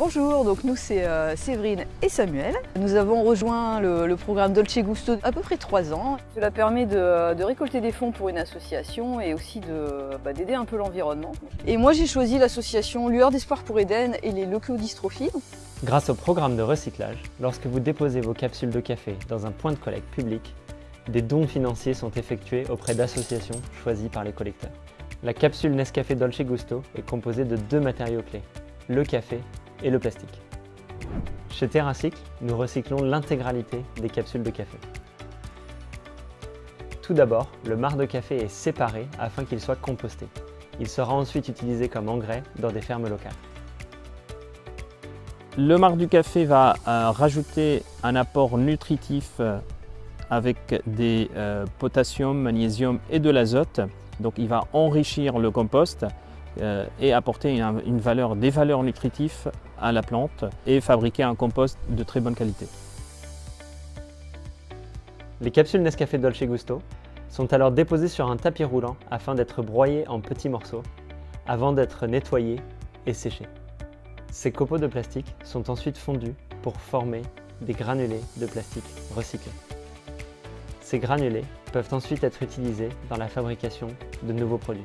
Bonjour, donc nous c'est euh, Séverine et Samuel. Nous avons rejoint le, programme Dolce Gusto à peu près trois ans. Cela permet de, récolter des fonds pour une association et aussi bah, d'aider un peu l'environnement. Et moi j'ai choisi l'association Lueur d'Espoir pour Eden et les leucodystrophies. Grâce au programme de recyclage, lorsque vous déposez vos capsules de café dans un point de collecte public, des dons financiers sont effectués auprès d'associations choisies par les collecteurs. La capsule Nescafé Dolce Gusto est composée de deux matériaux clés, le café et le plastique. Chez TerraCycle, nous recyclons l'intégralité des capsules de café. Tout d'abord, le marc de café est séparé afin qu'il soit composté. Il sera ensuite utilisé comme engrais dans des fermes locales. Le marc du café va euh, rajouter un apport nutritif euh, avec des euh, potassium, magnésium et de l'azote. Donc il va enrichir le compost euh, et apporter une, valeur, des valeurs nutritives à la plante et fabriquer un compost de très bonne qualité. Les capsules Nescafé Dolce Gusto sont alors déposées sur un tapis roulant afin d'être broyées en petits morceaux avant d'être nettoyées et séchées. Ces copeaux de plastique sont ensuite fondus pour former des granulés de plastique recyclés. Ces granulés peuvent ensuite être utilisés dans la fabrication de nouveaux produits.